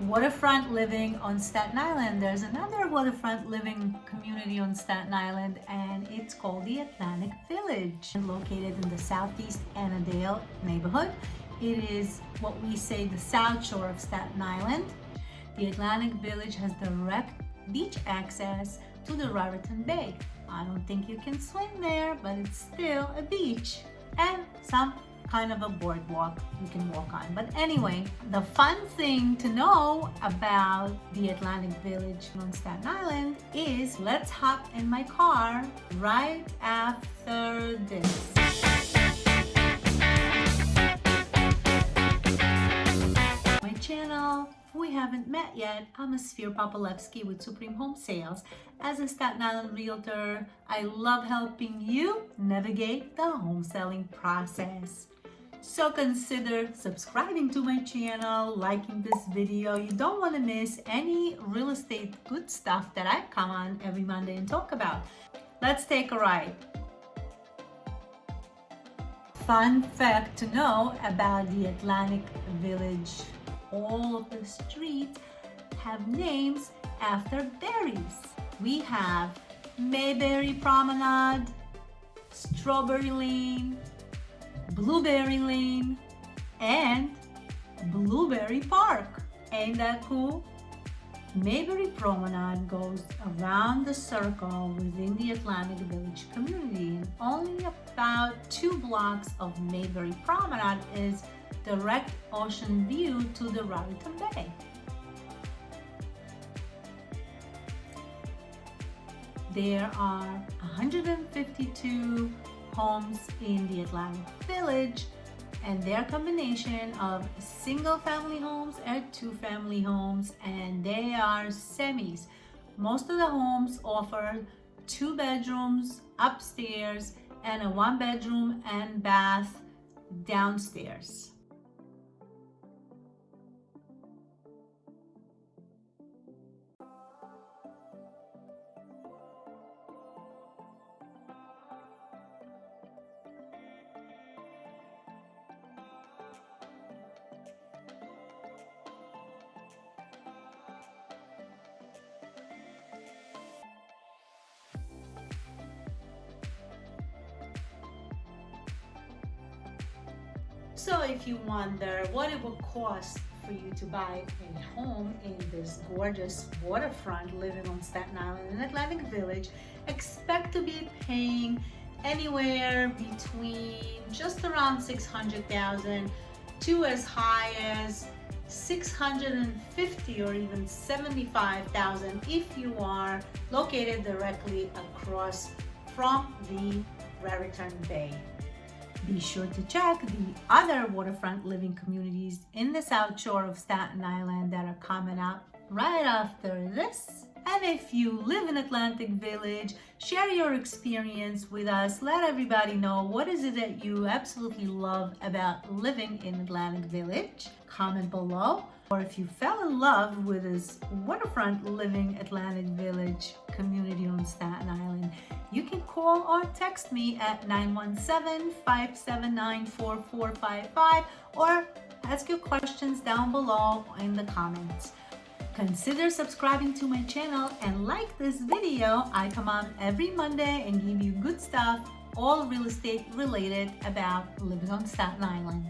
waterfront living on Staten Island. There's another waterfront living community on Staten Island and it's called the Atlantic Village. Located in the Southeast Annadale neighborhood. It is what we say the South Shore of Staten Island. The Atlantic Village has direct beach access to the Raritan Bay. I don't think you can swim there, but it's still a beach and some kind of a boardwalk you can walk on. But anyway, the fun thing to know about the Atlantic Village on Staten Island is let's hop in my car right after this. My channel we haven't met yet, I'm Sphere Popolevsky with Supreme Home Sales. As a Staten Island realtor, I love helping you navigate the home selling process. So consider subscribing to my channel, liking this video. You don't want to miss any real estate good stuff that I come on every Monday and talk about. Let's take a ride. Fun fact to know about the Atlantic Village all of the streets have names after berries. We have Mayberry Promenade, Strawberry Lane, Blueberry Lane, and Blueberry Park. Ain't that cool? Mayberry Promenade goes around the circle within the Atlantic Village community and only about two blocks of Mayberry Promenade is direct ocean view to the Raritan Bay. There are 152 homes in the Atlantic Village and their combination of single family homes and two family homes and they are semis. Most of the homes offer two bedrooms upstairs and a one bedroom and bath downstairs. So if you wonder what it will cost for you to buy a home in this gorgeous waterfront living on Staten Island in Atlantic Village, expect to be paying anywhere between just around 600,000 to as high as 650 or even 75,000 if you are located directly across from the Raritan Bay. Be sure to check the other waterfront living communities in the South Shore of Staten Island that are coming up right after this. And if you live in Atlantic Village, share your experience with us. Let everybody know what is it that you absolutely love about living in Atlantic Village. Comment below. Or if you fell in love with this waterfront living Atlantic Village community on Staten Island, you can call or text me at 917-579-4455 or ask your questions down below in the comments. Consider subscribing to my channel and like this video. I come on every Monday and give you good stuff, all real estate related about living on Staten Island.